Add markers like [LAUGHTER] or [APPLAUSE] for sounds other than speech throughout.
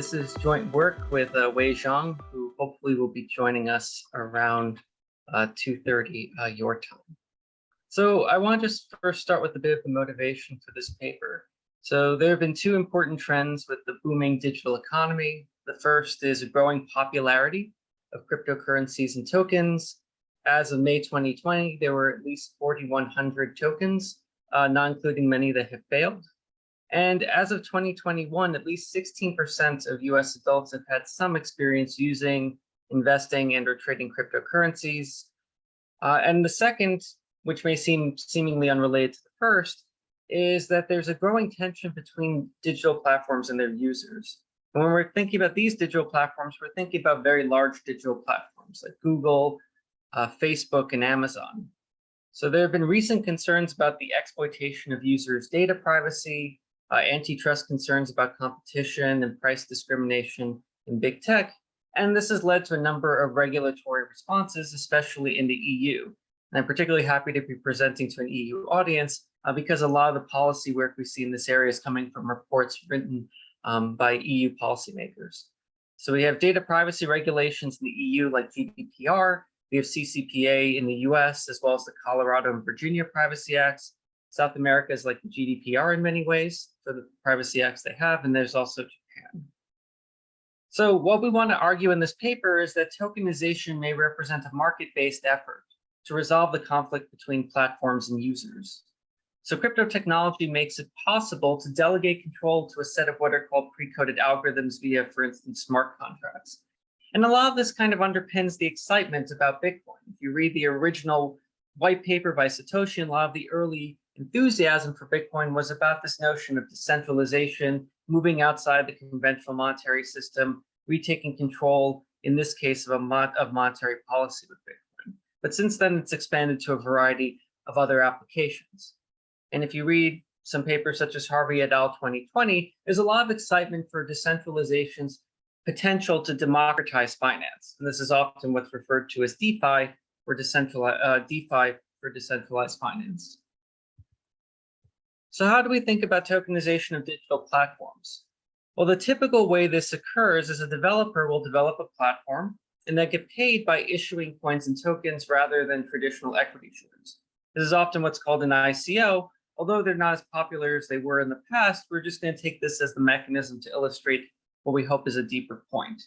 this is joint work with uh, Wei Zhang, who hopefully will be joining us around uh, 2.30 uh, your time. So I want to just first start with a bit of the motivation for this paper. So there have been two important trends with the booming digital economy. The first is a growing popularity of cryptocurrencies and tokens. As of May 2020, there were at least 4,100 tokens, uh, not including many that have failed. And as of 2021, at least 16% of US adults have had some experience using, investing, and or trading cryptocurrencies. Uh, and the second, which may seem seemingly unrelated to the first, is that there's a growing tension between digital platforms and their users. And when we're thinking about these digital platforms, we're thinking about very large digital platforms like Google, uh, Facebook, and Amazon. So there have been recent concerns about the exploitation of users' data privacy, uh, antitrust concerns about competition and price discrimination in big tech. And this has led to a number of regulatory responses, especially in the EU. And I'm particularly happy to be presenting to an EU audience uh, because a lot of the policy work we see in this area is coming from reports written um, by EU policymakers. So we have data privacy regulations in the EU like GDPR, we have CCPA in the US, as well as the Colorado and Virginia Privacy Acts, South America is like the GDPR in many ways for the privacy acts they have, and there's also Japan. So what we want to argue in this paper is that tokenization may represent a market-based effort to resolve the conflict between platforms and users. So crypto technology makes it possible to delegate control to a set of what are called pre-coded algorithms via, for instance, smart contracts. And a lot of this kind of underpins the excitement about Bitcoin. If you read the original white paper by Satoshi, and a lot of the early enthusiasm for Bitcoin was about this notion of decentralization, moving outside the conventional monetary system, retaking control, in this case, of, a of monetary policy with Bitcoin. But since then, it's expanded to a variety of other applications. And if you read some papers such as Harvey et al. 2020, there's a lot of excitement for decentralization's potential to democratize finance. And this is often what's referred to as DeFi, or decentralized uh, DeFi for decentralized finance. So how do we think about tokenization of digital platforms? Well, the typical way this occurs is a developer will develop a platform and then get paid by issuing coins and tokens rather than traditional equity shares. This is often what's called an ICO. Although they're not as popular as they were in the past, we're just going to take this as the mechanism to illustrate what we hope is a deeper point.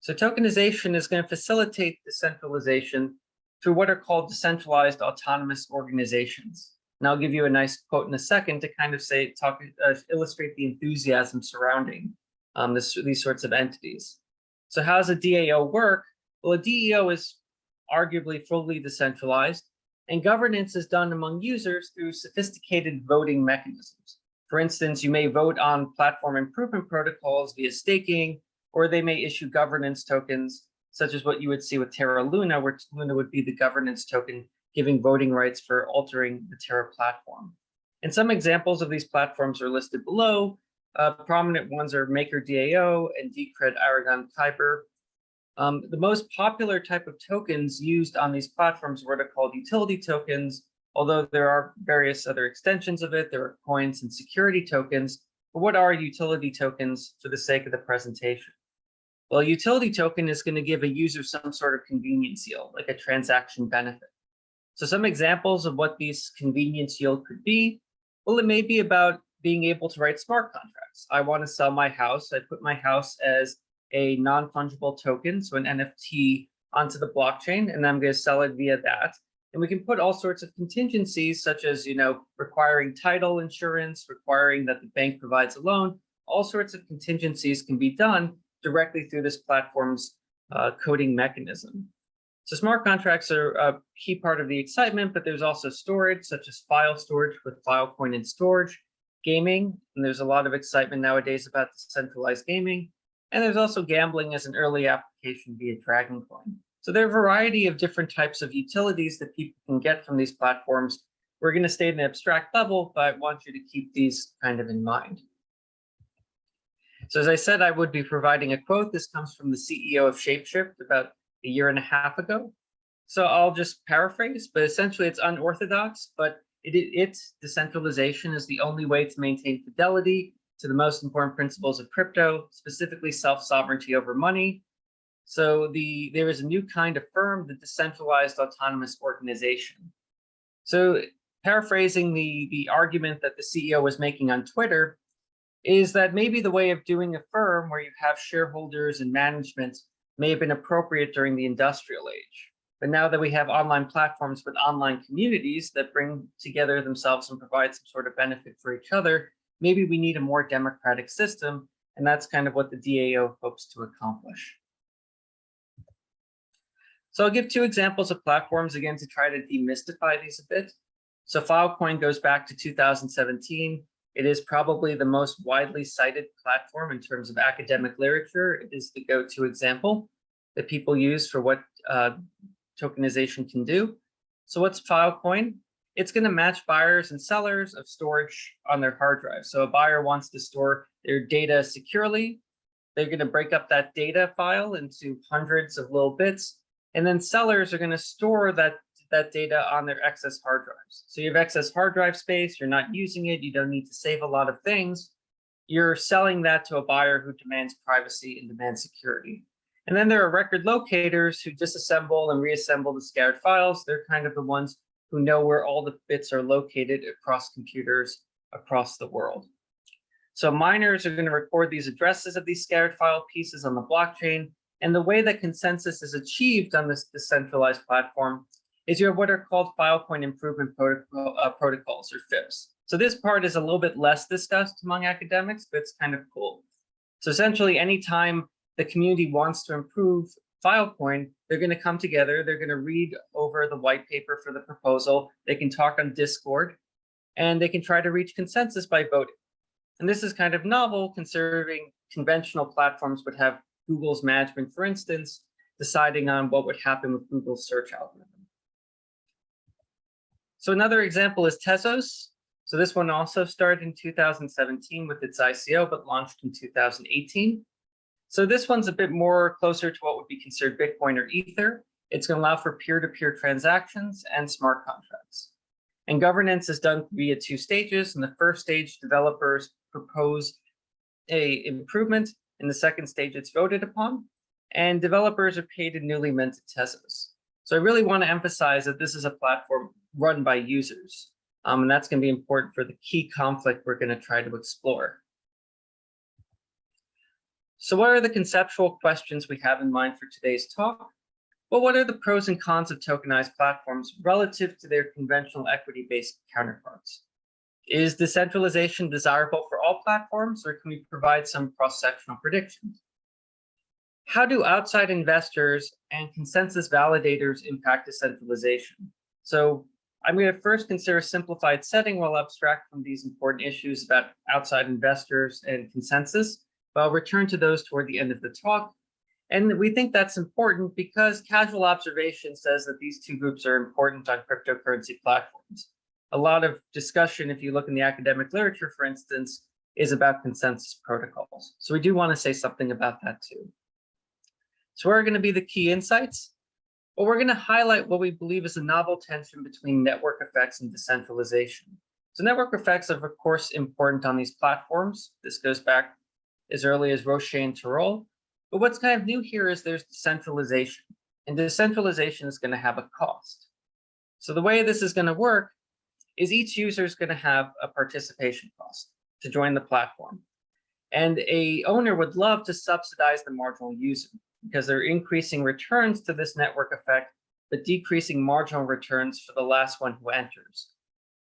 So tokenization is going to facilitate decentralization through what are called decentralized autonomous organizations. And I'll give you a nice quote in a second to kind of say, talk, uh, illustrate the enthusiasm surrounding um, this, these sorts of entities. So how does a DAO work? Well, a DAO is arguably fully decentralized, and governance is done among users through sophisticated voting mechanisms. For instance, you may vote on platform improvement protocols via staking, or they may issue governance tokens, such as what you would see with Terra Luna, where Luna would be the governance token giving voting rights for altering the Terra platform. And some examples of these platforms are listed below. Uh, prominent ones are MakerDAO and Decred Aragon Kyber. Um, the most popular type of tokens used on these platforms were are called utility tokens, although there are various other extensions of it. There are coins and security tokens. But what are utility tokens for the sake of the presentation? Well, a utility token is going to give a user some sort of convenience yield, like a transaction benefit. So some examples of what these convenience yield could be, well, it may be about being able to write smart contracts. I want to sell my house. I put my house as a non-fungible token, so an NFT onto the blockchain, and I'm going to sell it via that. And we can put all sorts of contingencies, such as, you know, requiring title insurance, requiring that the bank provides a loan. All sorts of contingencies can be done directly through this platform's uh, coding mechanism. So smart contracts are a key part of the excitement, but there's also storage, such as file storage with Filecoin and storage, gaming, and there's a lot of excitement nowadays about decentralized gaming. And there's also gambling as an early application via Dragoncoin. So there are a variety of different types of utilities that people can get from these platforms. We're going to stay at an abstract level, but I want you to keep these kind of in mind. So as I said, I would be providing a quote. This comes from the CEO of Shapeshift about a year and a half ago. So I'll just paraphrase, but essentially it's unorthodox, but it, its decentralization is the only way to maintain fidelity to the most important principles of crypto, specifically self-sovereignty over money. So the there is a new kind of firm, the decentralized autonomous organization. So paraphrasing the, the argument that the CEO was making on Twitter, is that maybe the way of doing a firm where you have shareholders and management may have been appropriate during the industrial age. But now that we have online platforms with online communities that bring together themselves and provide some sort of benefit for each other, maybe we need a more democratic system. And that's kind of what the DAO hopes to accomplish. So I'll give two examples of platforms again to try to demystify these a bit. So Filecoin goes back to 2017. It is probably the most widely cited platform in terms of academic literature. It is the go-to example that people use for what uh, tokenization can do. So what's Filecoin? It's going to match buyers and sellers of storage on their hard drive. So a buyer wants to store their data securely. They're going to break up that data file into hundreds of little bits. And then sellers are going to store that, that data on their excess hard drives. So you have excess hard drive space, you're not using it, you don't need to save a lot of things. You're selling that to a buyer who demands privacy and demands security. And then there are record locators who disassemble and reassemble the scattered files. They're kind of the ones who know where all the bits are located across computers across the world. So miners are going to record these addresses of these scattered file pieces on the blockchain. And the way that consensus is achieved on this decentralized platform is you have what are called Filecoin Improvement protocol, uh, Protocols, or FIPS. So this part is a little bit less discussed among academics, but it's kind of cool. So essentially, anytime the community wants to improve Filecoin, they're going to come together, they're going to read over the white paper for the proposal, they can talk on Discord, and they can try to reach consensus by voting. And this is kind of novel, considering conventional platforms would have Google's management, for instance, deciding on what would happen with Google's search algorithm. So another example is Tezos. So this one also started in 2017 with its ICO, but launched in 2018. So this one's a bit more closer to what would be considered Bitcoin or Ether. It's going to allow for peer-to-peer -peer transactions and smart contracts. And governance is done via two stages. In the first stage, developers propose a improvement. In the second stage, it's voted upon. And developers are paid in newly minted Tezos. So I really want to emphasize that this is a platform run by users. Um, and that's going to be important for the key conflict we're going to try to explore. So what are the conceptual questions we have in mind for today's talk? Well, what are the pros and cons of tokenized platforms relative to their conventional equity-based counterparts? Is decentralization desirable for all platforms, or can we provide some cross-sectional predictions? How do outside investors and consensus validators impact decentralization? So I'm going to first consider a simplified setting while abstract from these important issues about outside investors and consensus. But I'll return to those toward the end of the talk. And we think that's important because casual observation says that these two groups are important on cryptocurrency platforms. A lot of discussion, if you look in the academic literature, for instance, is about consensus protocols. So we do want to say something about that too. So what are going to be the key insights? Well, we're going to highlight what we believe is a novel tension between network effects and decentralization. So network effects are, of course, important on these platforms. This goes back as early as Rochet and Tirole. But what's kind of new here is there's decentralization. And decentralization is going to have a cost. So the way this is going to work is each user is going to have a participation cost to join the platform. And a owner would love to subsidize the marginal user because they're increasing returns to this network effect, but decreasing marginal returns for the last one who enters.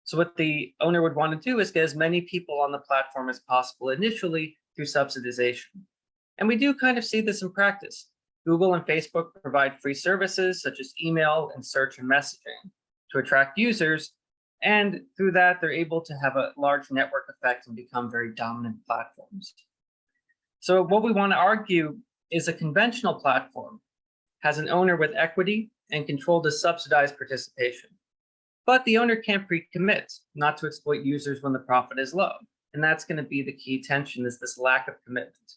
So what the owner would want to do is get as many people on the platform as possible initially through subsidization. And we do kind of see this in practice. Google and Facebook provide free services such as email and search and messaging to attract users. And through that, they're able to have a large network effect and become very dominant platforms. So what we want to argue is a conventional platform has an owner with equity and control to subsidize participation. But the owner can't pre-commit not to exploit users when the profit is low. And that's going to be the key tension is this lack of commitment.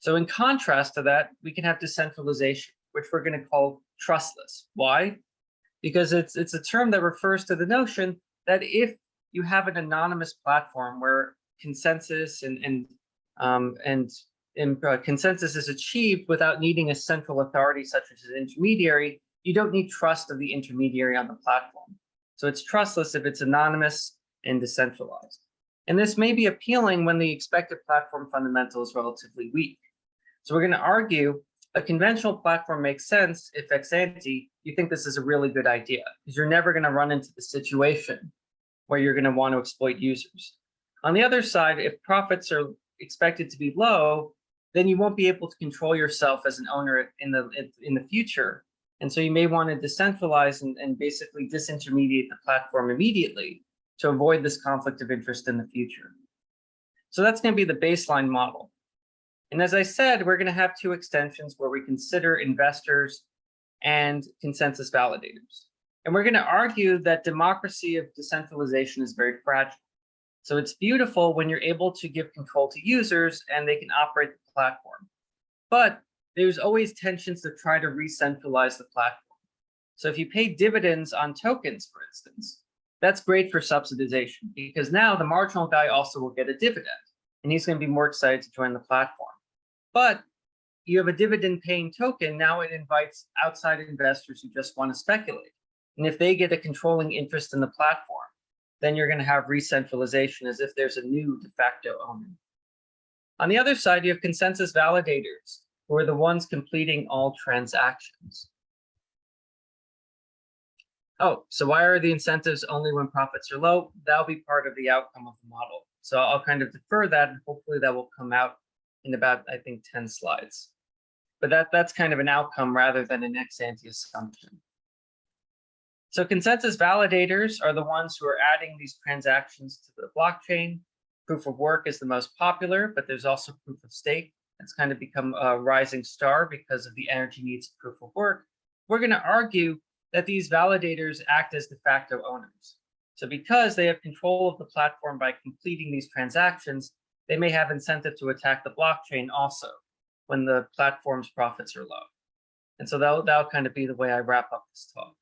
So in contrast to that, we can have decentralization, which we're going to call trustless. Why? Because it's, it's a term that refers to the notion that if you have an anonymous platform where consensus and and um, and, and uh, consensus is achieved without needing a central authority such as an intermediary, you don't need trust of the intermediary on the platform. So it's trustless if it's anonymous and decentralized. And this may be appealing when the expected platform fundamental is relatively weak. So we're going to argue a conventional platform makes sense if ex ante you think this is a really good idea because you're never going to run into the situation where you're going to want to exploit users. On the other side, if profits are expected to be low, then you won't be able to control yourself as an owner in the in the future. And so you may want to decentralize and, and basically disintermediate the platform immediately to avoid this conflict of interest in the future. So that's going to be the baseline model. And as I said, we're going to have two extensions where we consider investors and consensus validators. And we're going to argue that democracy of decentralization is very fragile. So it's beautiful when you're able to give control to users and they can operate the platform. But there's always tensions to try to re-centralize the platform. So if you pay dividends on tokens, for instance, that's great for subsidization because now the marginal guy also will get a dividend and he's going to be more excited to join the platform. But you have a dividend paying token, now it invites outside investors who just want to speculate. And if they get a controlling interest in the platform, then you're going to have re-centralization as if there's a new de facto owner. On the other side, you have consensus validators, who are the ones completing all transactions. Oh, so why are the incentives only when profits are low? That'll be part of the outcome of the model. So I'll kind of defer that and hopefully that will come out in about, I think, 10 slides. But that, that's kind of an outcome rather than an ex ante assumption. So consensus validators are the ones who are adding these transactions to the blockchain. Proof of work is the most popular, but there's also proof of stake. It's kind of become a rising star because of the energy needs of proof of work. We're going to argue that these validators act as de facto owners. So because they have control of the platform by completing these transactions, they may have incentive to attack the blockchain also when the platform's profits are low. And so that'll, that'll kind of be the way I wrap up this talk.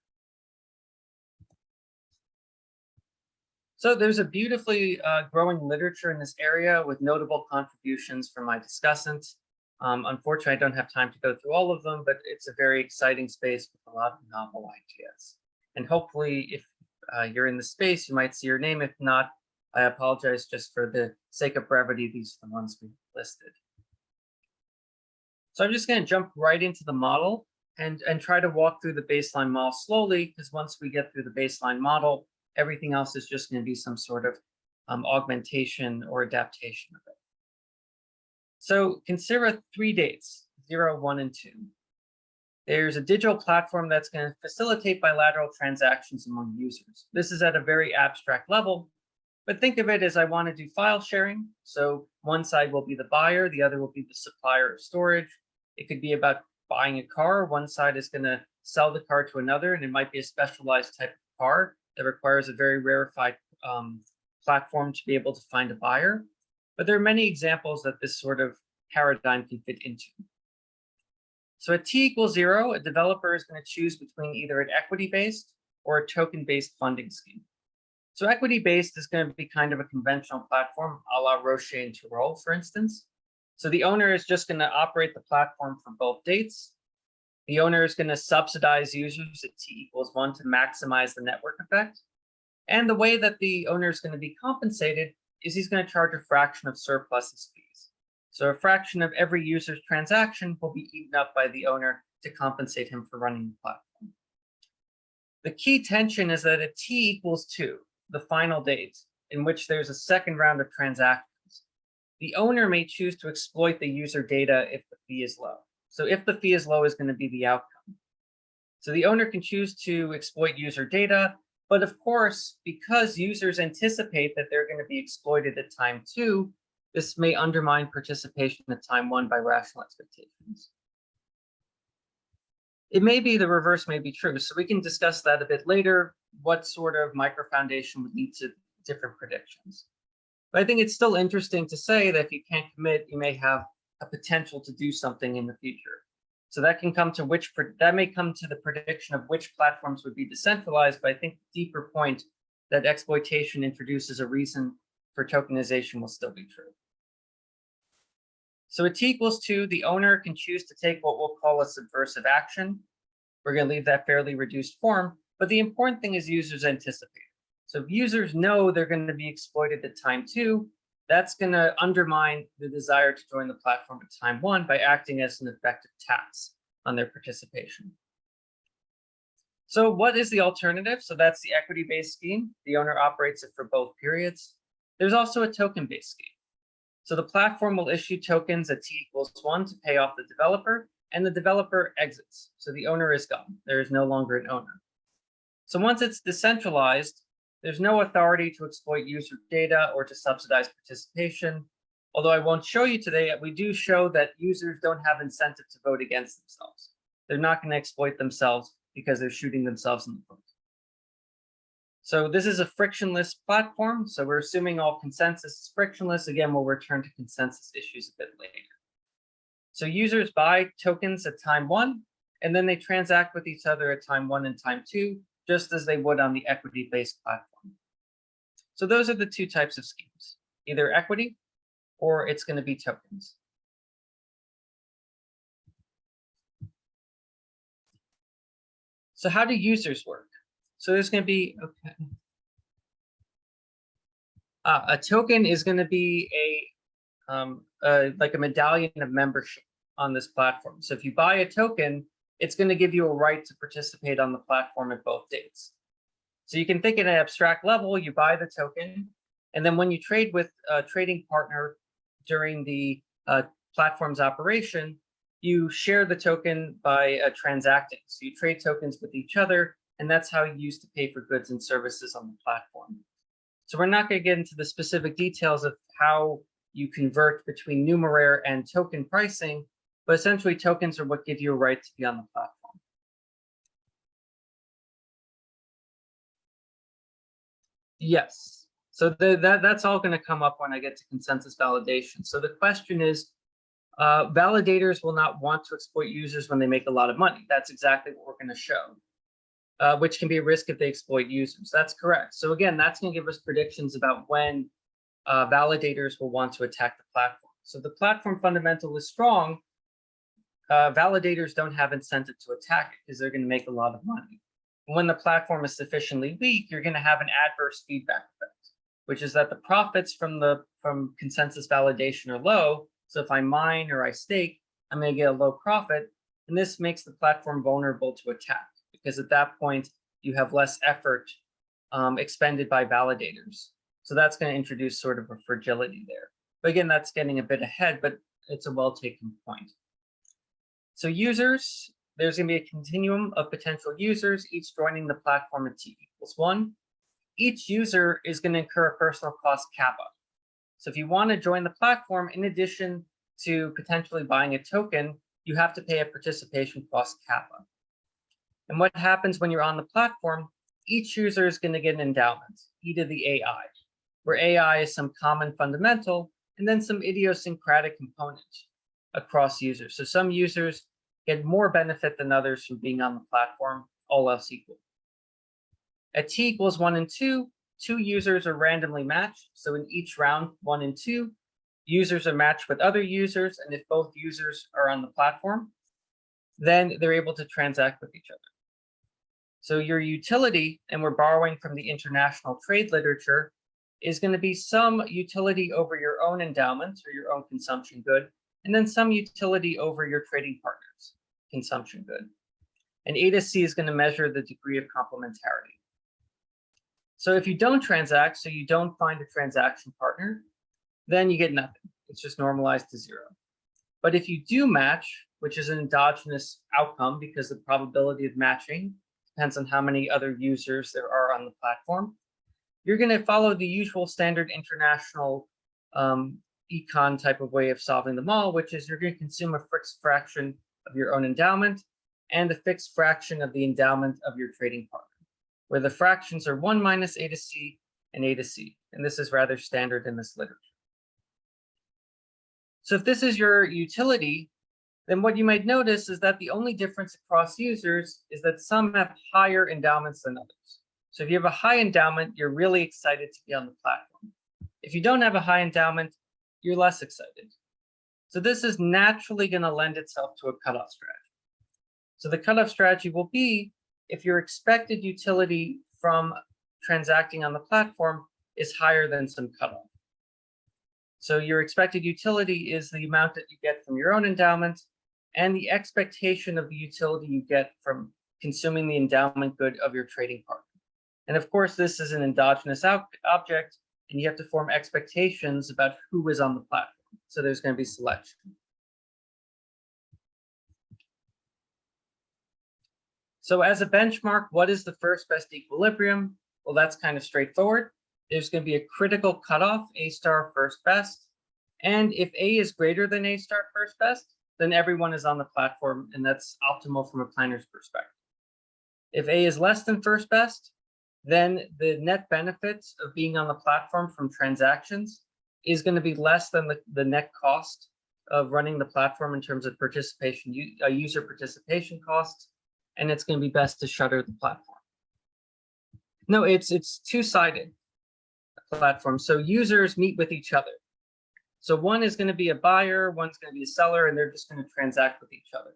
So there's a beautifully uh, growing literature in this area with notable contributions from my discussants. Um, unfortunately, I don't have time to go through all of them, but it's a very exciting space with a lot of novel ideas. And hopefully, if uh, you're in the space, you might see your name. If not, I apologize just for the sake of brevity. These are the ones we listed. So I'm just going to jump right into the model and, and try to walk through the baseline model slowly, because once we get through the baseline model, everything else is just going to be some sort of um, augmentation or adaptation of it. So consider three dates, zero, one, and two. There's a digital platform that's going to facilitate bilateral transactions among users. This is at a very abstract level, but think of it as I want to do file sharing. So one side will be the buyer, the other will be the supplier of storage. It could be about buying a car. One side is going to sell the car to another, and it might be a specialized type of car that requires a very rarefied um, platform to be able to find a buyer. But there are many examples that this sort of paradigm can fit into. So at t equals zero, a developer is going to choose between either an equity-based or a token-based funding scheme. So equity-based is going to be kind of a conventional platform, a la Rochet and Tirole, for instance. So the owner is just going to operate the platform for both dates, the owner is going to subsidize users at t equals one to maximize the network effect. And the way that the owner is going to be compensated is he's going to charge a fraction of surpluses fees. So a fraction of every user's transaction will be eaten up by the owner to compensate him for running the platform. The key tension is that at t equals two, the final date, in which there's a second round of transactions, the owner may choose to exploit the user data if the fee is low. So if the fee is low is going to be the outcome. So the owner can choose to exploit user data, but of course, because users anticipate that they're going to be exploited at time two, this may undermine participation at time one by rational expectations. It may be the reverse may be true, so we can discuss that a bit later, what sort of micro foundation would lead to different predictions. But I think it's still interesting to say that if you can't commit, you may have a potential to do something in the future. So that can come to which that may come to the prediction of which platforms would be decentralized. But I think deeper point that exploitation introduces a reason for tokenization will still be true. So a T equals two, the owner can choose to take what we'll call a subversive action. We're going to leave that fairly reduced form, but the important thing is users anticipate. So if users know they're going to be exploited at time two, that's going to undermine the desire to join the platform at time one by acting as an effective tax on their participation. So what is the alternative? So that's the equity-based scheme. The owner operates it for both periods. There's also a token-based scheme. So the platform will issue tokens at t equals one to pay off the developer, and the developer exits. So the owner is gone. There is no longer an owner. So once it's decentralized, there's no authority to exploit user data or to subsidize participation. Although I won't show you today, we do show that users don't have incentive to vote against themselves. They're not going to exploit themselves because they're shooting themselves in the foot. So this is a frictionless platform. So we're assuming all consensus is frictionless. Again, we'll return to consensus issues a bit later. So users buy tokens at time one, and then they transact with each other at time one and time two, just as they would on the equity-based platform. So those are the two types of schemes, either equity or it's going to be tokens. So how do users work? So there's going to be, okay. Uh, a token is going to be a, um, like a medallion of membership on this platform. So if you buy a token, it's going to give you a right to participate on the platform at both dates. So you can think at an abstract level, you buy the token, and then when you trade with a trading partner during the uh, platform's operation, you share the token by uh, transacting. So you trade tokens with each other, and that's how you use to pay for goods and services on the platform. So we're not going to get into the specific details of how you convert between numeraire and token pricing, but essentially tokens are what give you a right to be on the platform. Yes, so the, that, that's all going to come up when I get to consensus validation. So the question is, uh, validators will not want to exploit users when they make a lot of money. That's exactly what we're going to show, uh, which can be a risk if they exploit users. That's correct. So again, that's going to give us predictions about when uh, validators will want to attack the platform. So the platform fundamental is strong. Uh, validators don't have incentive to attack it because they're going to make a lot of money. When the platform is sufficiently weak, you're going to have an adverse feedback effect, which is that the profits from the from consensus validation are low, so if I mine or I stake, I'm going to get a low profit. And this makes the platform vulnerable to attack because at that point, you have less effort um, expended by validators. So that's going to introduce sort of a fragility there. But again, that's getting a bit ahead, but it's a well-taken point. So users, there's going to be a continuum of potential users, each joining the platform at t equals one. Each user is going to incur a personal cost kappa. So if you want to join the platform, in addition to potentially buying a token, you have to pay a participation cost kappa. And what happens when you're on the platform, each user is going to get an endowment, e to the AI, where AI is some common fundamental and then some idiosyncratic component across users. So some users get more benefit than others from being on the platform, all else equal. At t equals one and two, two users are randomly matched. So in each round, one and two, users are matched with other users. And if both users are on the platform, then they're able to transact with each other. So your utility, and we're borrowing from the international trade literature, is going to be some utility over your own endowments or your own consumption good, and then some utility over your trading partners consumption good. And A to C is going to measure the degree of complementarity. So if you don't transact, so you don't find a transaction partner, then you get nothing. It's just normalized to zero. But if you do match, which is an endogenous outcome because the probability of matching depends on how many other users there are on the platform, you're going to follow the usual standard international um, econ type of way of solving them all, which is you're going to consume a fixed fraction of your own endowment and a fixed fraction of the endowment of your trading partner where the fractions are 1 minus a to c and a to c. And this is rather standard in this literature. So if this is your utility, then what you might notice is that the only difference across users is that some have higher endowments than others. So if you have a high endowment, you're really excited to be on the platform. If you don't have a high endowment, you're less excited. So this is naturally going to lend itself to a cutoff strategy. So the cutoff strategy will be if your expected utility from transacting on the platform is higher than some cutoff. So your expected utility is the amount that you get from your own endowment and the expectation of the utility you get from consuming the endowment good of your trading partner. And of course, this is an endogenous object, and you have to form expectations about who is on the platform. So there's going to be selection. So as a benchmark, what is the first best equilibrium? Well, that's kind of straightforward. There's going to be a critical cutoff, A star first best. And if A is greater than A star first best, then everyone is on the platform, and that's optimal from a planner's perspective. If A is less than first best, then the net benefits of being on the platform from transactions is going to be less than the, the net cost of running the platform in terms of participation, uh, user participation costs and it's going to be best to shutter the platform. No, it's it's two-sided platform. So users meet with each other. So one is going to be a buyer, one's going to be a seller, and they're just going to transact with each other.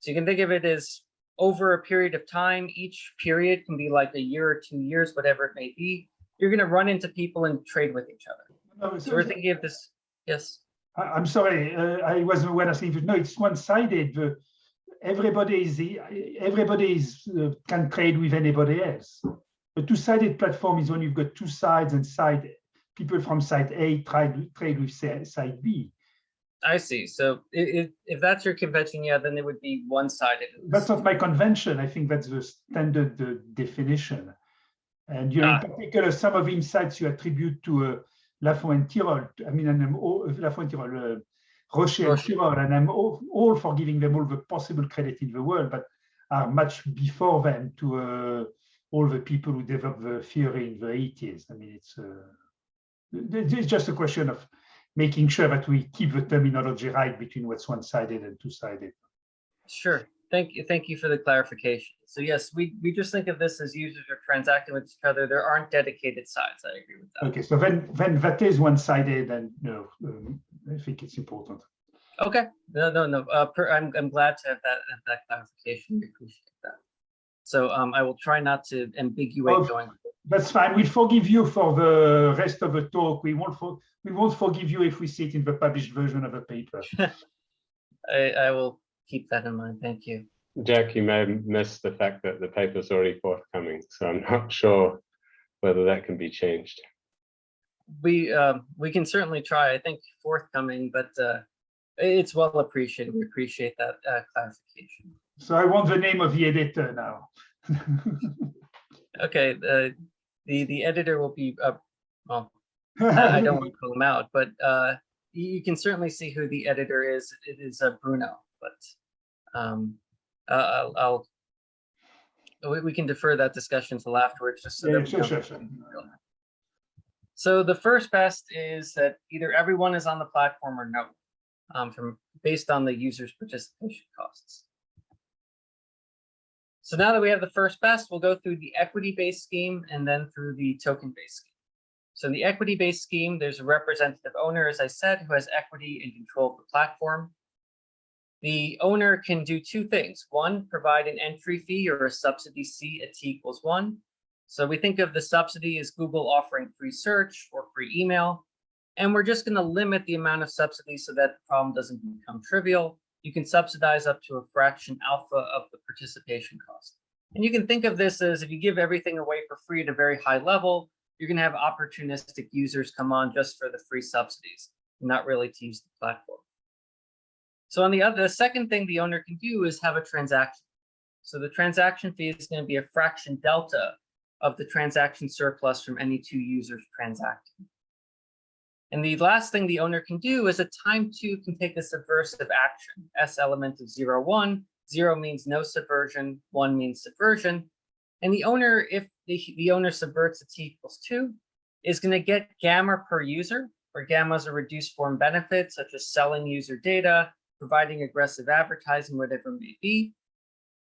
So you can think of it as over a period of time. Each period can be like a year or two years, whatever it may be. You're going to run into people and trade with each other. No, so we're thinking of this. Yes. I'm sorry, uh, I wasn't aware of saying, no, it's one-sided. The everybody is everybody is, uh, can trade with anybody else. A two-sided platform is when you've got two sides and side people from side A try to trade with side B. I see. So if, if that's your convention, yeah, then it would be one-sided. That's not my convention. I think that's the standard uh, definition. And you know, ah. in particular, some of the insights you attribute to uh, Laffont and Tirole, I mean, and, um, Laffont and Tirole, uh, Rochet and Tirole, and I'm all, all, for giving them all the possible credit in the world, but are much before them to uh, all the people who developed the theory in the 80s. I mean, it's, uh, it's just a question of making sure that we keep the terminology right between what's one-sided and two-sided. Sure. Thank you. Thank you for the clarification. So yes, we, we just think of this as users are transacting with each other. There aren't dedicated sides. I agree with that. Okay, so then, then that is one-sided and know, um, I think it's important. Okay, no, no, no. Uh, per, I'm, I'm glad to have that, have that clarification. We appreciate that. So um, I will try not to ambiguate oh, going. That's fine. We'll forgive you for the rest of the talk. We won't for, we won't forgive you if we see it in the published version of the paper. [LAUGHS] I, I will keep that in mind. Thank you. Jack, you may miss the fact that the paper is already forthcoming, so I'm not [LAUGHS] sure whether that can be changed. We uh, we can certainly try. I think forthcoming, but uh, it's well appreciated. We appreciate that uh, clarification. So I want the name of the editor now. [LAUGHS] okay, the the editor will be uh, well. I don't want to [LAUGHS] call him out, but uh, you can certainly see who the editor is. It is uh, Bruno but um, uh, I'll, I'll we, we, can defer that discussion till afterwards, just so yeah, that sure, sure, sure. So the first best is that either everyone is on the platform or no, um, from based on the user's participation costs. So now that we have the first best, we'll go through the equity-based scheme and then through the token-based scheme. So the equity-based scheme, there's a representative owner, as I said, who has equity and control of the platform. The owner can do two things. One, provide an entry fee or a subsidy C at T equals one. So we think of the subsidy as Google offering free search or free email. And we're just going to limit the amount of subsidy so that the problem doesn't become trivial. You can subsidize up to a fraction alpha of the participation cost. And you can think of this as if you give everything away for free at a very high level, you're going to have opportunistic users come on just for the free subsidies, not really to use the platform. So on the other, the second thing the owner can do is have a transaction. So the transaction fee is going to be a fraction delta of the transaction surplus from any two users transacting. And the last thing the owner can do is a time two can take a subversive action. S element of zero, one, zero means no subversion, one means subversion. And the owner, if the, the owner subverts a t equals two, is going to get gamma per user, where gamma is a reduced form benefit, such as selling user data, providing aggressive advertising, whatever it may be.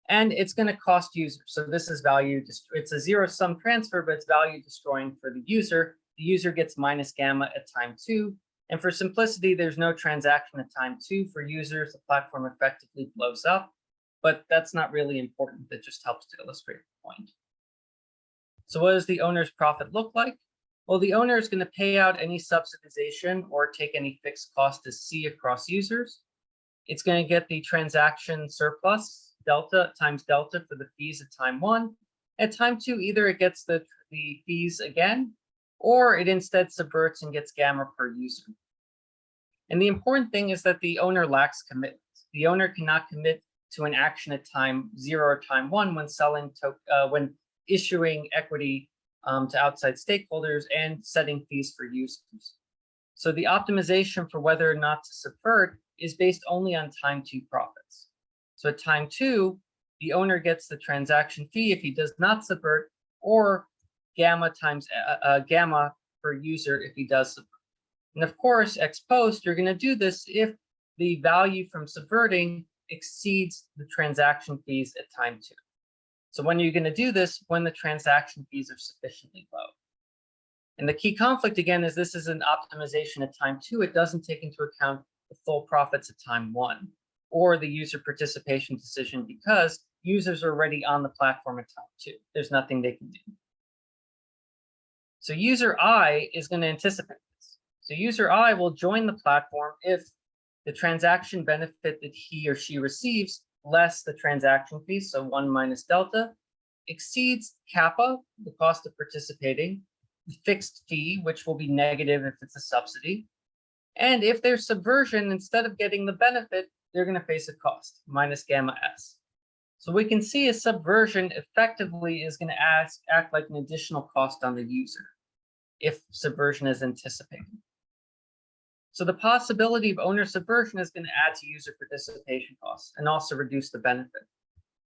And it's going to cost users. So this is value, it's a zero sum transfer, but it's value destroying for the user the user gets minus gamma at time two. And for simplicity, there's no transaction at time two for users. The platform effectively blows up, but that's not really important. That just helps to illustrate the point. So what does the owner's profit look like? Well, the owner is going to pay out any subsidization or take any fixed cost as C across users. It's going to get the transaction surplus delta times delta for the fees at time one. At time two, either it gets the, the fees again, or it instead subverts and gets gamma per user. And the important thing is that the owner lacks commitment. The owner cannot commit to an action at time zero or time one when selling to, uh, when issuing equity um, to outside stakeholders and setting fees for users. So the optimization for whether or not to subvert is based only on time two profits. So at time two, the owner gets the transaction fee if he does not subvert or gamma times uh, uh, gamma per user if he does subvert. And of course, ex post, you're going to do this if the value from subverting exceeds the transaction fees at time two. So when are you're going to do this, when the transaction fees are sufficiently low. And the key conflict again is this is an optimization at time two. It doesn't take into account the full profits at time one or the user participation decision because users are already on the platform at time two. There's nothing they can do. So user I is going to anticipate this. So user I will join the platform if the transaction benefit that he or she receives less the transaction fee, so one minus delta, exceeds kappa, the cost of participating, the fixed fee, which will be negative if it's a subsidy. And if there's subversion, instead of getting the benefit, they're going to face a cost, minus gamma s. So we can see a subversion effectively is going to ask, act like an additional cost on the user if subversion is anticipated. So the possibility of owner subversion is going to add to user participation costs and also reduce the benefit.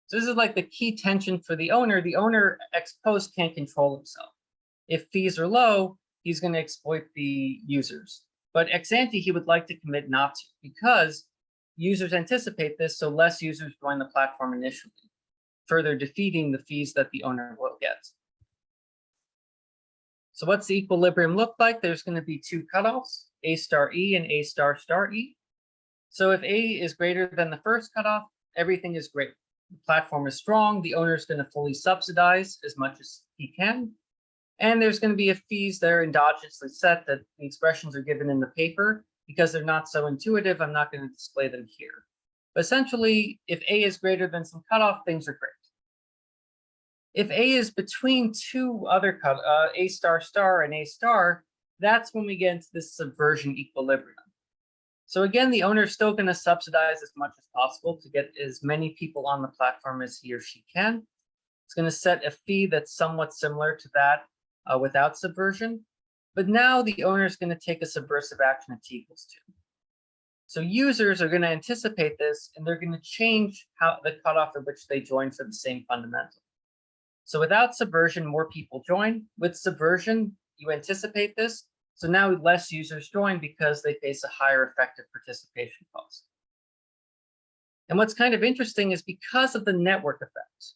So this is like the key tension for the owner. The owner ex post can't control himself. If fees are low, he's going to exploit the users. But ex ante, he would like to commit not to because users anticipate this, so less users join the platform initially, further defeating the fees that the owner will get. So what's the equilibrium look like? There's going to be two cutoffs, A star E and A star star E. So if A is greater than the first cutoff, everything is great. The platform is strong. The owner is going to fully subsidize as much as he can. And there's going to be a fees that are endogenously set that the expressions are given in the paper. Because they're not so intuitive, I'm not going to display them here. But essentially, if A is greater than some cutoff, things are great. If A is between two other uh, A star star and A star, that's when we get into this subversion equilibrium. So again, the owner is still going to subsidize as much as possible to get as many people on the platform as he or she can. It's going to set a fee that's somewhat similar to that uh, without subversion. But now the owner is going to take a subversive action at t equals 2. So users are going to anticipate this, and they're going to change how the cutoff at which they join for the same fundamental. So without subversion, more people join. With subversion, you anticipate this. So now less users join because they face a higher effective participation cost. And what's kind of interesting is because of the network effect,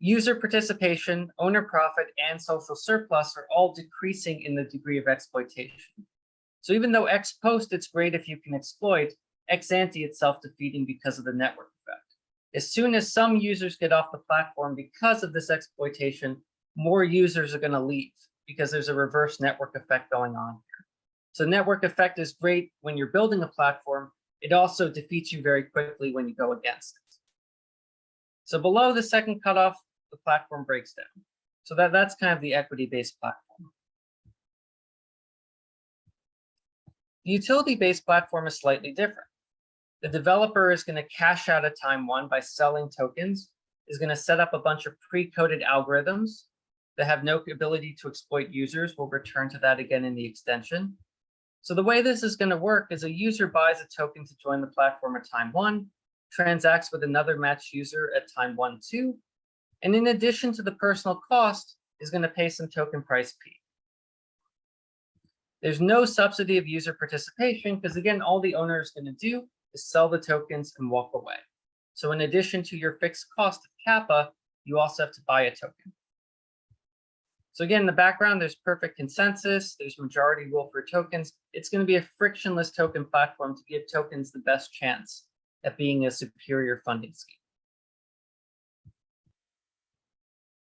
user participation, owner profit, and social surplus are all decreasing in the degree of exploitation. So even though ex post, it's great if you can exploit, ex ante it's self-defeating because of the network effect. As soon as some users get off the platform because of this exploitation, more users are going to leave because there's a reverse network effect going on here. So network effect is great when you're building a platform. It also defeats you very quickly when you go against it. So below the second cutoff, the platform breaks down. So that, that's kind of the equity-based platform. The utility-based platform is slightly different. The developer is going to cash out at time one by selling tokens, is going to set up a bunch of pre-coded algorithms that have no ability to exploit users. We'll return to that again in the extension. So the way this is going to work is a user buys a token to join the platform at time one, transacts with another matched user at time one, two, and in addition to the personal cost, is going to pay some token price P. There's no subsidy of user participation because again, all the owner is going to do is sell the tokens and walk away. So in addition to your fixed cost of kappa, you also have to buy a token. So again, in the background, there's perfect consensus, there's majority rule for tokens. It's going to be a frictionless token platform to give tokens the best chance at being a superior funding scheme.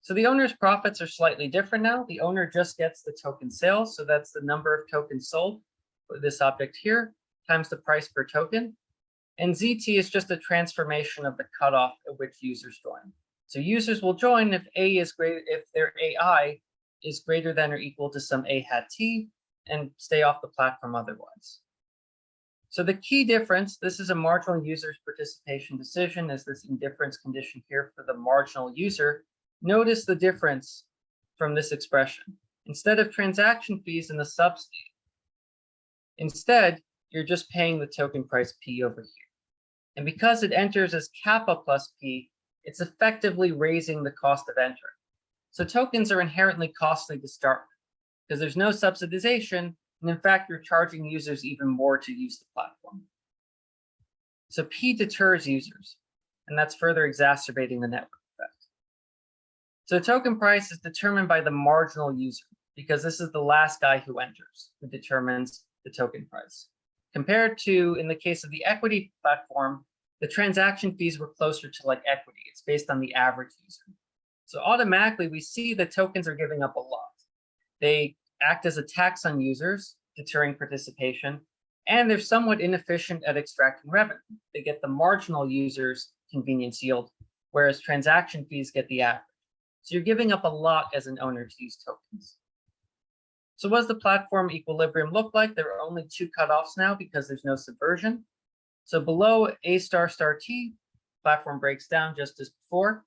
So the owner's profits are slightly different now. The owner just gets the token sales. So that's the number of tokens sold for this object here times the price per token. And ZT is just a transformation of the cutoff at which users join. So users will join if A is greater, if their AI is greater than or equal to some A hat T and stay off the platform otherwise. So the key difference, this is a marginal user's participation decision as this indifference condition here for the marginal user. Notice the difference from this expression. Instead of transaction fees in the subsidy, instead, you're just paying the token price P over here. And because it enters as kappa plus P, it's effectively raising the cost of entering. So tokens are inherently costly to start with because there's no subsidization. And in fact, you're charging users even more to use the platform. So P deters users, and that's further exacerbating the network effect. So token price is determined by the marginal user because this is the last guy who enters who determines the token price. Compared to, in the case of the equity platform, the transaction fees were closer to like equity. It's based on the average user. So automatically we see that tokens are giving up a lot. They act as a tax on users, deterring participation, and they're somewhat inefficient at extracting revenue. They get the marginal users convenience yield, whereas transaction fees get the average. So you're giving up a lot as an owner to use tokens. So what does the platform equilibrium look like? There are only two cutoffs now because there's no subversion. So below A star star T, platform breaks down just as before.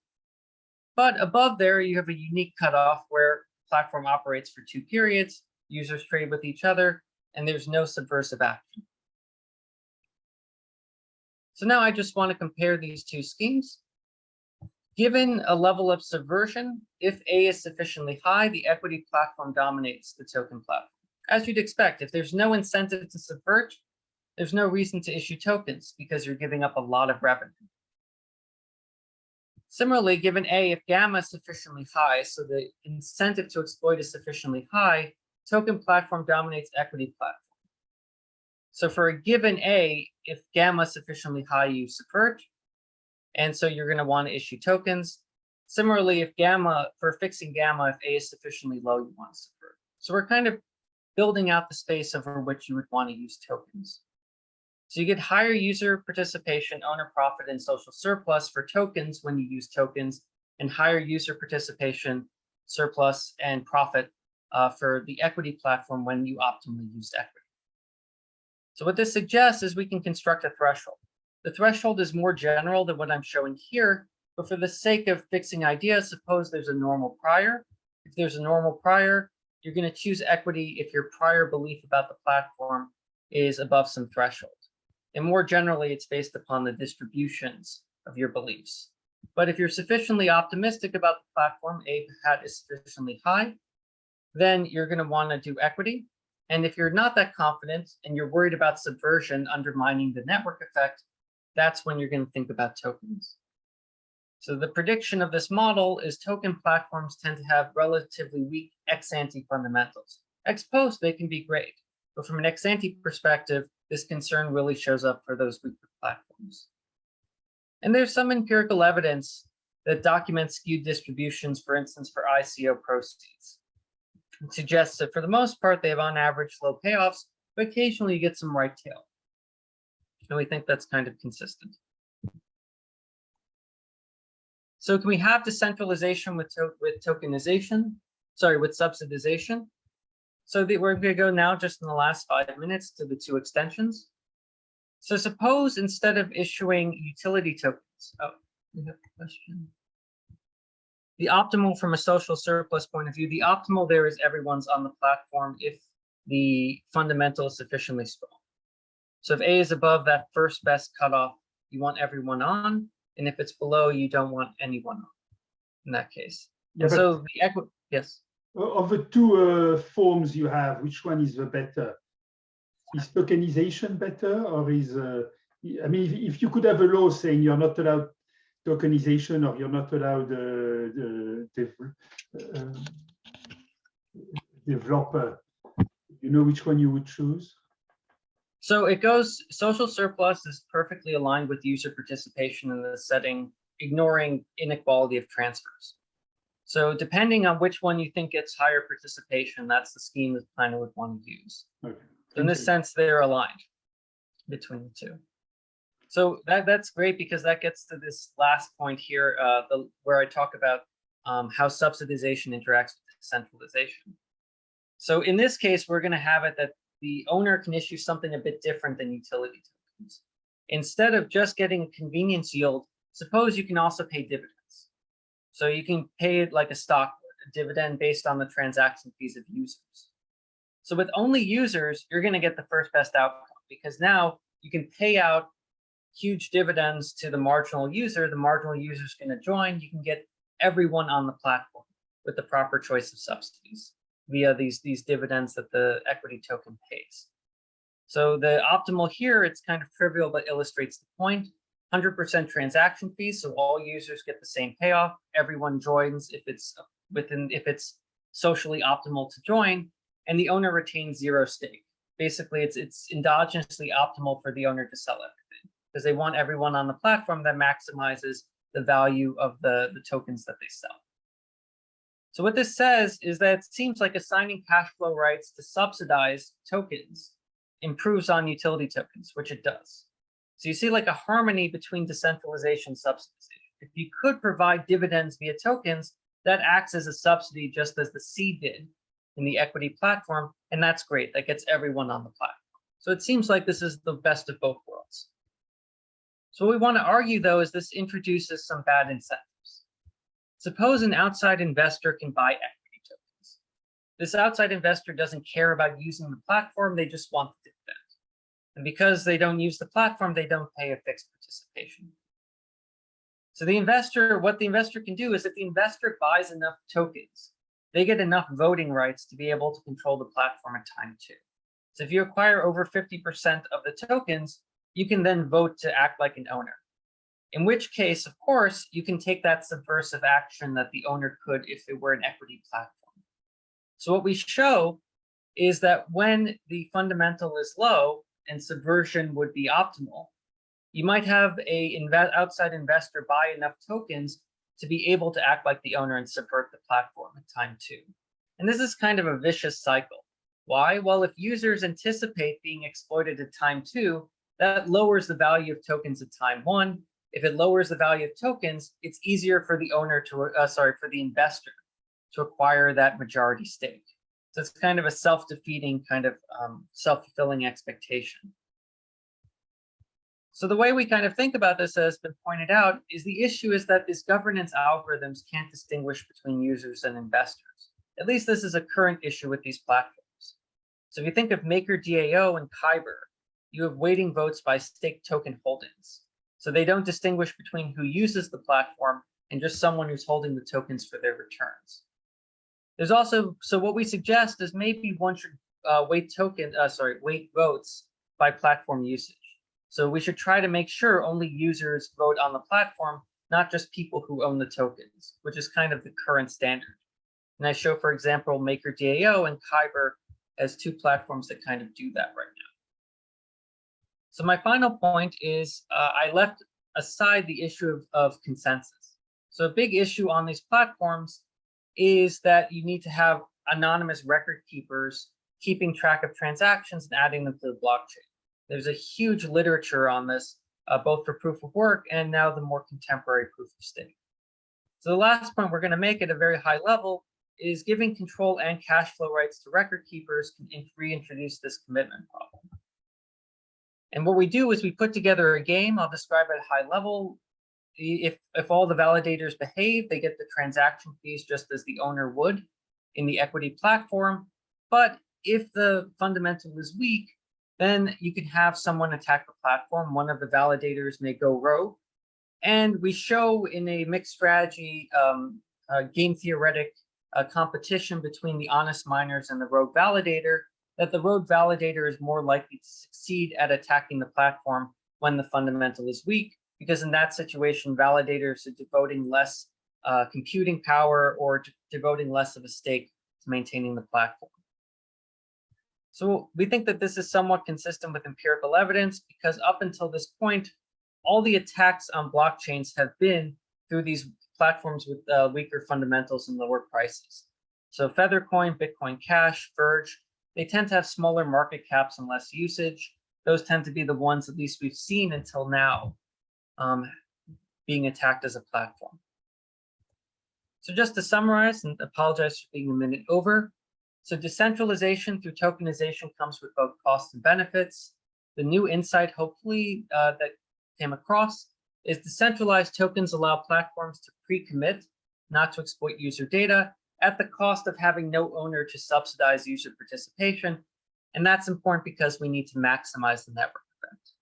But above there, you have a unique cutoff where platform operates for two periods, users trade with each other, and there's no subversive action. So now I just want to compare these two schemes. Given a level of subversion, if A is sufficiently high, the equity platform dominates the token platform. As you'd expect, if there's no incentive to subvert, there's no reason to issue tokens because you're giving up a lot of revenue. Similarly, given A, if gamma is sufficiently high, so the incentive to exploit is sufficiently high, token platform dominates equity platform. So for a given A, if gamma is sufficiently high, you subvert. And so you're going to want to issue tokens. Similarly, if gamma, for fixing gamma, if A is sufficiently low, you want to. So we're kind of building out the space over which you would want to use tokens. So you get higher user participation, owner profit, and social surplus for tokens when you use tokens, and higher user participation, surplus, and profit uh, for the equity platform when you optimally use equity. So what this suggests is we can construct a threshold. The threshold is more general than what I'm showing here, but for the sake of fixing ideas, suppose there's a normal prior. If there's a normal prior, you're going to choose equity if your prior belief about the platform is above some threshold. And more generally, it's based upon the distributions of your beliefs. But if you're sufficiently optimistic about the platform, A hat is sufficiently high, then you're going to want to do equity. And if you're not that confident and you're worried about subversion undermining the network effect, that's when you're going to think about tokens. So the prediction of this model is token platforms tend to have relatively weak ex-ante fundamentals. Ex post, they can be great. But from an ex-ante perspective, this concern really shows up for those weaker platforms. And there's some empirical evidence that documents skewed distributions, for instance, for ICO proceeds. It suggests that for the most part, they have on average low payoffs, but occasionally you get some right tail. And we think that's kind of consistent. So can we have decentralization with, to with tokenization? Sorry, with subsidization? So the, we're going to go now just in the last five minutes to the two extensions. So suppose instead of issuing utility tokens, oh, we have a question. The optimal from a social surplus point of view, the optimal there is everyone's on the platform if the fundamental is sufficiently strong. So if A is above that first best cutoff, you want everyone on. And if it's below, you don't want anyone on in that case. Yeah, so the equity, yes. Of the two uh, forms you have, which one is the better? Is tokenization better or is, uh, I mean, if, if, you could have a law saying you're not allowed tokenization or you're not allowed uh, the, the developer, you know which one you would choose? So it goes, social surplus is perfectly aligned with user participation in the setting, ignoring inequality of transfers. So depending on which one you think gets higher participation, that's the scheme the planner would want to use. Okay. So in this sense, they're aligned between the two. So that, that's great because that gets to this last point here, uh, the, where I talk about um, how subsidization interacts with centralization. So in this case, we're going to have it that the owner can issue something a bit different than utility tokens. Instead of just getting a convenience yield, suppose you can also pay dividends. So you can pay it like a stock a dividend based on the transaction fees of users. So with only users, you're going to get the first best outcome because now you can pay out huge dividends to the marginal user. The marginal user is going to join. You can get everyone on the platform with the proper choice of subsidies via these, these dividends that the equity token pays. So the optimal here, it's kind of trivial, but illustrates the point. 100% transaction fees, so all users get the same payoff. Everyone joins if it's within if it's socially optimal to join, and the owner retains zero stake. Basically, it's it's endogenously optimal for the owner to sell everything because they want everyone on the platform that maximizes the value of the, the tokens that they sell. So what this says is that it seems like assigning cash flow rights to subsidize tokens improves on utility tokens, which it does. So you see like a harmony between decentralization and subsidization. If you could provide dividends via tokens, that acts as a subsidy just as the seed did in the equity platform, and that's great. That gets everyone on the platform. So it seems like this is the best of both worlds. So what we want to argue, though, is this introduces some bad incentives. Suppose an outside investor can buy equity tokens. This outside investor doesn't care about using the platform, they just want the dividend. And because they don't use the platform, they don't pay a fixed participation. So the investor, what the investor can do is if the investor buys enough tokens, they get enough voting rights to be able to control the platform at time two. So if you acquire over 50% of the tokens, you can then vote to act like an owner. In which case, of course, you can take that subversive action that the owner could if it were an equity platform. So what we show is that when the fundamental is low and subversion would be optimal, you might have a outside investor buy enough tokens to be able to act like the owner and subvert the platform at time two. And this is kind of a vicious cycle. Why? Well, if users anticipate being exploited at time two, that lowers the value of tokens at time one. If it lowers the value of tokens, it's easier for the owner to, uh, sorry, for the investor to acquire that majority stake. So it's kind of a self-defeating kind of um, self-fulfilling expectation. So the way we kind of think about this has been pointed out is the issue is that these governance algorithms can't distinguish between users and investors. At least this is a current issue with these platforms. So if you think of MakerDAO and Kyber, you have weighting votes by stake token holdings. So they don't distinguish between who uses the platform and just someone who's holding the tokens for their returns. There's also, so what we suggest is maybe one should uh, weight token, uh, sorry, weight votes by platform usage. So we should try to make sure only users vote on the platform, not just people who own the tokens, which is kind of the current standard. And I show, for example, MakerDAO and Kyber as two platforms that kind of do that right now. So my final point is uh, I left aside the issue of, of consensus. So a big issue on these platforms is that you need to have anonymous record keepers keeping track of transactions and adding them to the blockchain. There's a huge literature on this, uh, both for proof of work and now the more contemporary proof of stake. So the last point we're going to make at a very high level is giving control and cash flow rights to record keepers can reintroduce this commitment problem. And what we do is we put together a game, I'll describe at a high level. If, if all the validators behave, they get the transaction fees just as the owner would in the equity platform. But if the fundamental is weak, then you can have someone attack the platform. One of the validators may go rogue. And we show in a mixed strategy um, uh, game theoretic uh, competition between the honest miners and the rogue validator that the rogue validator is more likely to succeed at attacking the platform when the fundamental is weak, because in that situation, validators are devoting less uh, computing power or devoting less of a stake to maintaining the platform. So we think that this is somewhat consistent with empirical evidence because up until this point, all the attacks on blockchains have been through these platforms with uh, weaker fundamentals and lower prices. So Feathercoin, Bitcoin Cash, Verge, they tend to have smaller market caps and less usage. Those tend to be the ones at least we've seen until now um, being attacked as a platform. So just to summarize and apologize for being a minute over. So decentralization through tokenization comes with both costs and benefits. The new insight, hopefully, uh, that came across is decentralized tokens allow platforms to pre-commit, not to exploit user data at the cost of having no owner to subsidize user participation. And that's important because we need to maximize the network effect.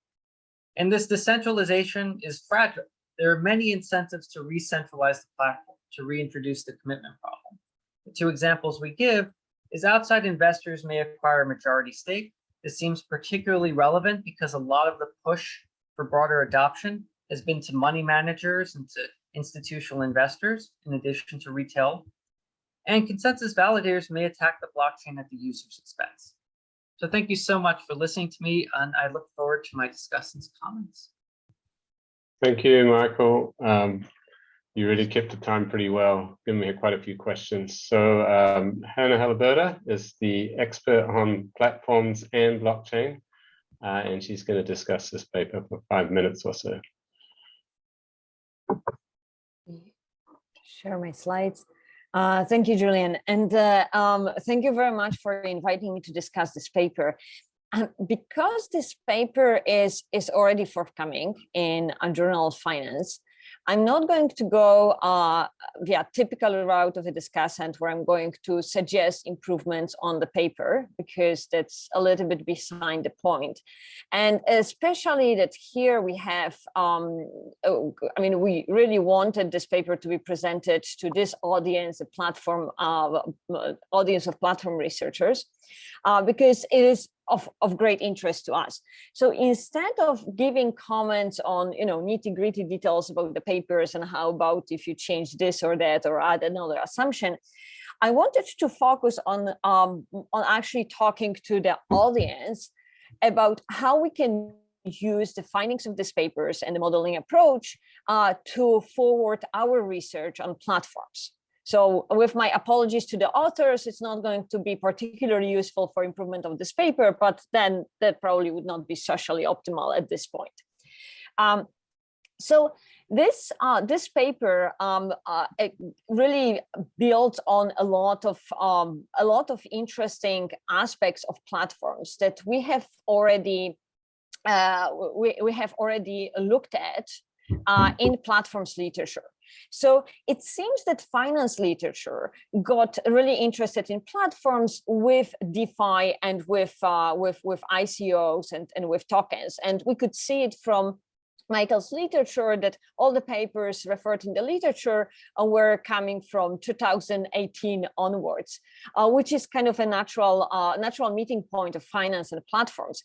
And this decentralization is fragile. There are many incentives to re-centralize the platform, to reintroduce the commitment problem. The two examples we give is outside investors may acquire a majority stake. This seems particularly relevant because a lot of the push for broader adoption has been to money managers and to institutional investors, in addition to retail. And consensus validators may attack the blockchain at the user's expense. So thank you so much for listening to me, and I look forward to my discussant's comments. Thank you, Michael. Um, you really kept the time pretty well, giving me quite a few questions. So um, Hannah Halaburda is the expert on platforms and blockchain, uh, and she's going to discuss this paper for five minutes or so. Share my slides. Uh, thank you, Julian. And uh, um, thank you very much for inviting me to discuss this paper. And because this paper is, is already forthcoming in a Journal of Finance, I'm not going to go uh, via typical route of a discussant where I'm going to suggest improvements on the paper because that's a little bit behind the point. And especially that here we have, um, oh, I mean, we really wanted this paper to be presented to this audience, a platform uh, audience of platform researchers, uh, because it is of, of great interest to us. So instead of giving comments on, you know, nitty gritty details about the papers and how about if you change this or that or add another assumption, I wanted to focus on, um, on actually talking to the audience about how we can use the findings of these papers and the modeling approach uh, to forward our research on platforms. So with my apologies to the authors, it's not going to be particularly useful for improvement of this paper, but then that probably would not be socially optimal at this point. Um, so this uh, this paper um, uh, really builds on a lot of um, a lot of interesting aspects of platforms that we have already uh, we, we have already looked at uh, in platforms literature. So it seems that finance literature got really interested in platforms with DeFi and with uh, with with ICOs and and with tokens, and we could see it from Michael's literature that all the papers referred in the literature uh, were coming from 2018 onwards, uh, which is kind of a natural uh, natural meeting point of finance and platforms.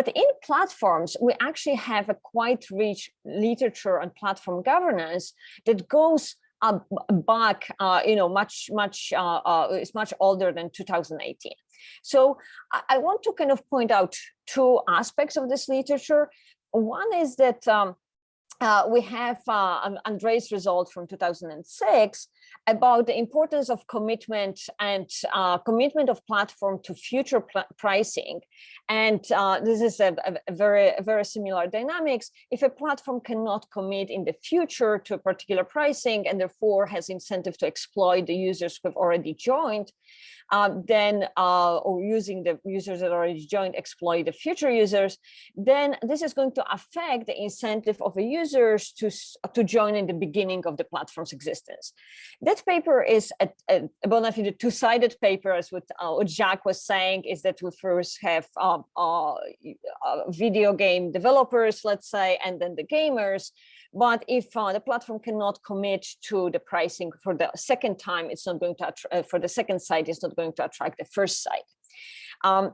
But in platforms, we actually have a quite rich literature on platform governance that goes back, uh, you know, much, much, uh, uh, it's much older than 2018. So I, I, want to kind of point out two aspects of this literature. One is that um, uh, we have uh, Andrei's result from 2006 about the importance of commitment and uh, commitment of platform to future pricing. And uh, this is a, a, very, a very similar dynamics. If a platform cannot commit in the future to a particular pricing and therefore has incentive to exploit the users who have already joined, uh, then uh, or using the users that already joined exploit the future users, then this is going to affect the incentive of the users to, to join in the beginning of the platform's existence. That paper is a, a, a bona fide two-sided paper, as what, uh, what Jacques was saying, is that we first have um, uh, uh, video game developers, let's say, and then the gamers, but if uh, the platform cannot commit to the pricing for the second time, it's not going to, uh, for the second site, it's not going to attract the first site. Um,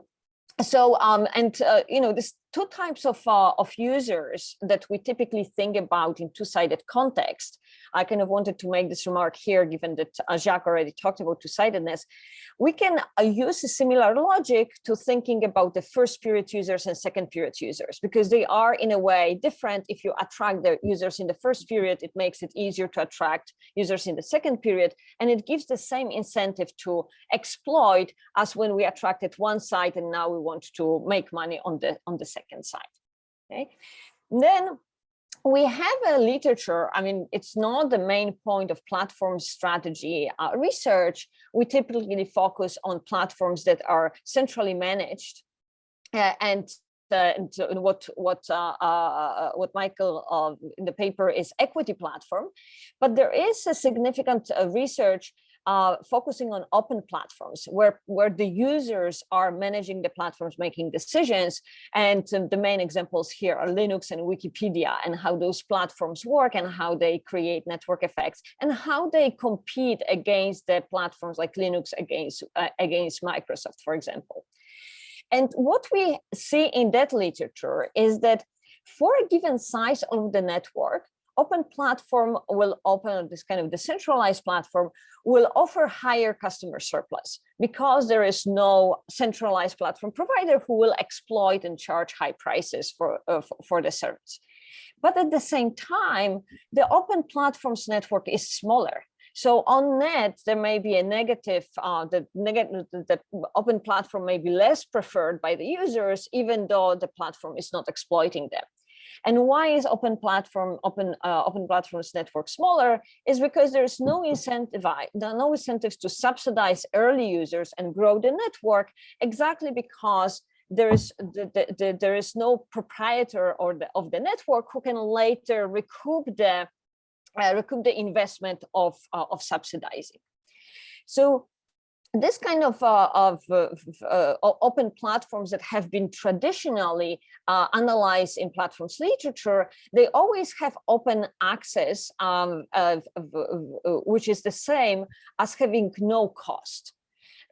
so, um, and, uh, you know, this two types of, uh, of users that we typically think about in two-sided context. I kind of wanted to make this remark here, given that uh, Jacques already talked about two-sidedness. We can uh, use a similar logic to thinking about the first period users and second period users, because they are in a way different. If you attract the users in the first period, it makes it easier to attract users in the second period, and it gives the same incentive to exploit as when we attracted one side and now we want to make money on the on the second side. Okay, then we have a literature, I mean, it's not the main point of platform strategy uh, research. We typically focus on platforms that are centrally managed uh, and uh, what what uh, uh, what Michael uh, in the paper is equity platform, but there is a significant research uh, focusing on open platforms where, where the users are managing the platforms, making decisions. And um, the main examples here are Linux and Wikipedia and how those platforms work and how they create network effects and how they compete against the platforms like Linux against, uh, against Microsoft, for example. And what we see in that literature is that for a given size of the network, open platform will open this kind of decentralized platform will offer higher customer surplus because there is no centralized platform provider who will exploit and charge high prices for, uh, for the service. But at the same time, the open platforms network is smaller. So on net, there may be a negative, uh, the negative, the open platform may be less preferred by the users, even though the platform is not exploiting them. And why is open platform, open, uh, open platforms network smaller is because there's no incentive, there are no incentives to subsidize early users and grow the network exactly because there is the, the, the, there is no proprietor or the, of the network who can later recoup the uh, recoup the investment of uh, of subsidizing. So this kind of, uh, of uh, uh, open platforms that have been traditionally uh, analyzed in platforms literature, they always have open access, um, of, of, which is the same as having no cost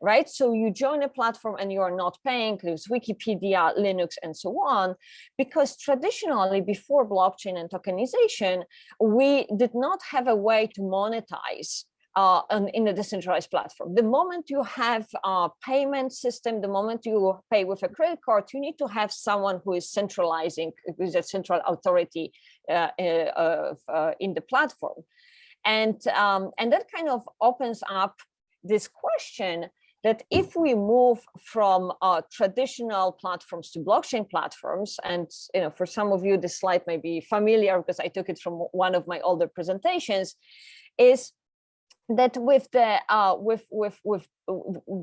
right? So you join a platform and you are not paying, there's Wikipedia, Linux, and so on, because traditionally before blockchain and tokenization, we did not have a way to monetize uh, in a decentralized platform. The moment you have a payment system, the moment you pay with a credit card, you need to have someone who is centralizing, who is a central authority uh, uh, uh, in the platform. And, um, and that kind of opens up this question that if we move from uh, traditional platforms to blockchain platforms, and you know, for some of you, this slide may be familiar because I took it from one of my older presentations, is that with the uh, with with with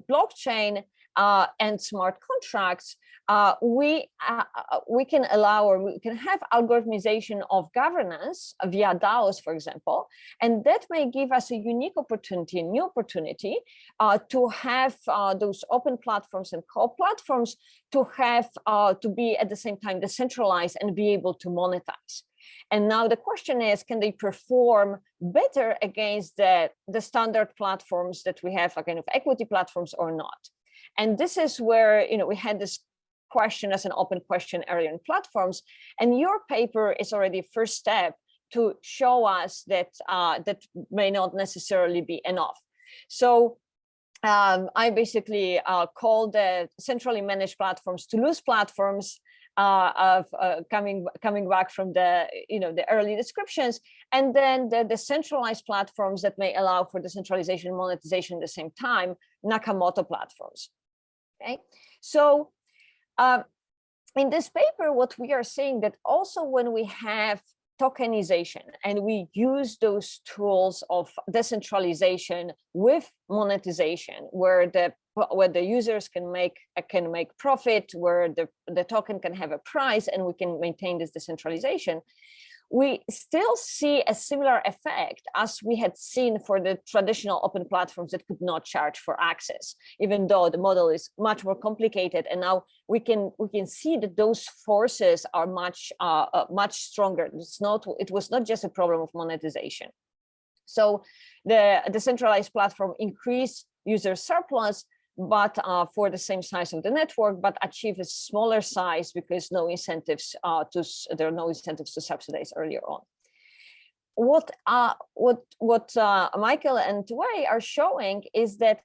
blockchain uh, and smart contracts, uh, we uh, uh, we can allow or we can have algorithmization of governance via DAOs, for example, and that may give us a unique opportunity, a new opportunity uh, to have those open platforms and co-platforms to have to be at the same time decentralized and be able to monetize. And now the question is, can they perform better against the, the standard platforms that we have, a kind of equity platforms or not? And this is where, you know, we had this question as an open question earlier in platforms. And your paper is already first step to show us that uh, that may not necessarily be enough. So um, I basically uh, call the centrally managed platforms Toulouse platforms uh, of uh, coming coming back from the you know the early descriptions, and then the, the centralized platforms that may allow for decentralization and monetization at the same time, Nakamoto platforms. Okay, so uh, in this paper, what we are saying that also when we have tokenization and we use those tools of decentralization with monetization where the where the users can make can make profit where the the token can have a price and we can maintain this decentralization we still see a similar effect as we had seen for the traditional open platforms that could not charge for access, even though the model is much more complicated. And now we can we can see that those forces are much uh, uh, much stronger. It's not it was not just a problem of monetization. So the decentralized platform increased user surplus, but uh, for the same size of the network, but achieve a smaller size because no incentives uh, to there are no incentives to subsidize earlier on. What uh, what what uh, Michael and Wei are showing is that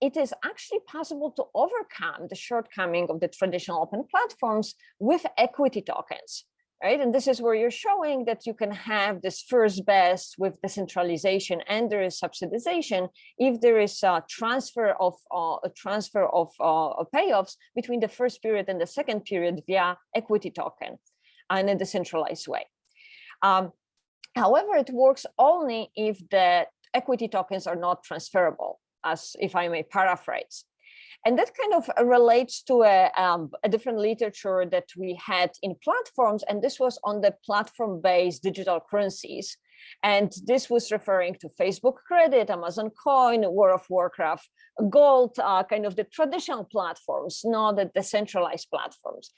it is actually possible to overcome the shortcoming of the traditional open platforms with equity tokens right? And this is where you're showing that you can have this first best with decentralization and there is subsidization if there is a transfer of uh, a transfer of uh, payoffs between the first period and the second period via equity token and in a decentralized way. Um, however, it works only if the equity tokens are not transferable, as if I may paraphrase. And that kind of relates to a, um, a, different literature that we had in platforms, and this was on the platform-based digital currencies. And this was referring to Facebook Credit, Amazon Coin, World of Warcraft, Gold, uh, kind of the traditional platforms, not the decentralized platforms.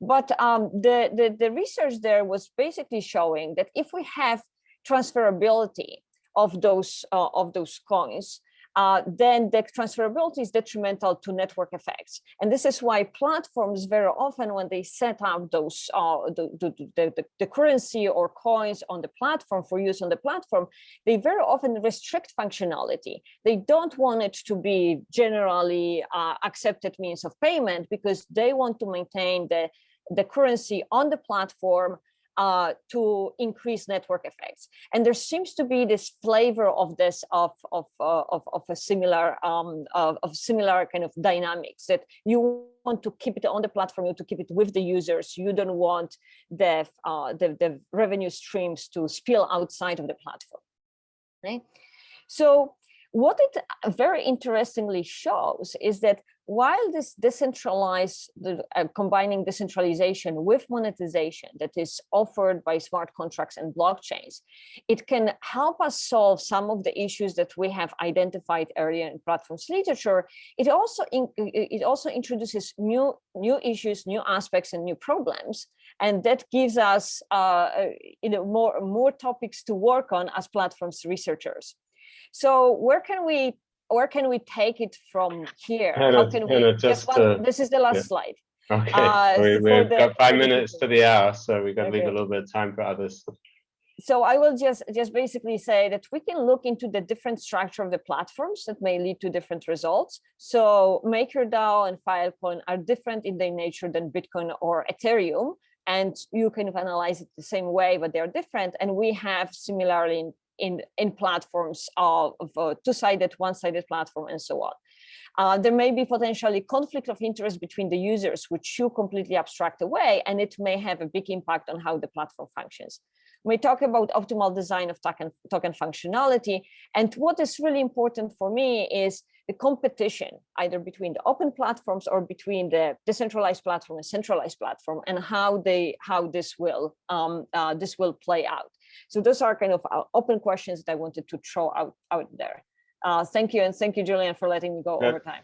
But um, the, the, the research there was basically showing that if we have transferability of those, uh, of those coins, uh, then the transferability is detrimental to network effects. And this is why platforms very often, when they set up those uh, the, the, the, the, currency or coins on the platform for use on the platform, they very often restrict functionality. They don't want it to be generally uh, accepted means of payment because they want to maintain the, the currency on the platform uh, to increase network effects. And there seems to be this flavor of this of of uh, of, of a similar um, of, of similar kind of dynamics that you want to keep it on the platform, you want to keep it with the users. You don't want the uh, the, the revenue streams to spill outside of the platform. Right. So what it very interestingly shows is that while this decentralized, uh, combining decentralization with monetization that is offered by smart contracts and blockchains, it can help us solve some of the issues that we have identified earlier in platforms literature. It also in, it also introduces new new issues, new aspects, and new problems, and that gives us uh, you know more more topics to work on as platforms researchers. So where can we where can we take it from here? Hannah, How can Hannah, we just, one, uh, this is the last yeah. slide. Okay, Uh, we, we've the- got five minutes to the hour, so we got to leave a little bit of time for others. So I will just just basically say that we can look into the different structure of the platforms that may lead to different results. So MakerDAO and Filecoin are different in their nature than Bitcoin or Ethereum. And you kind of analyze it the same way, but they're different. And we have similarly in in, in platforms of, of two-sided, one-sided platform and so on. Uh, there may be potentially conflict of interest between the users, which you completely abstract away, and it may have a big impact on how the platform functions. We talk about optimal design of token, token functionality, and what is really important for me is the competition, either between the open platforms or between the decentralized platform and centralized platform, and how they how this will um, uh, this will play out. So those are kind of uh, open questions that I wanted to throw out out there. Uh, thank you, and thank you, Julian, for letting me go over time.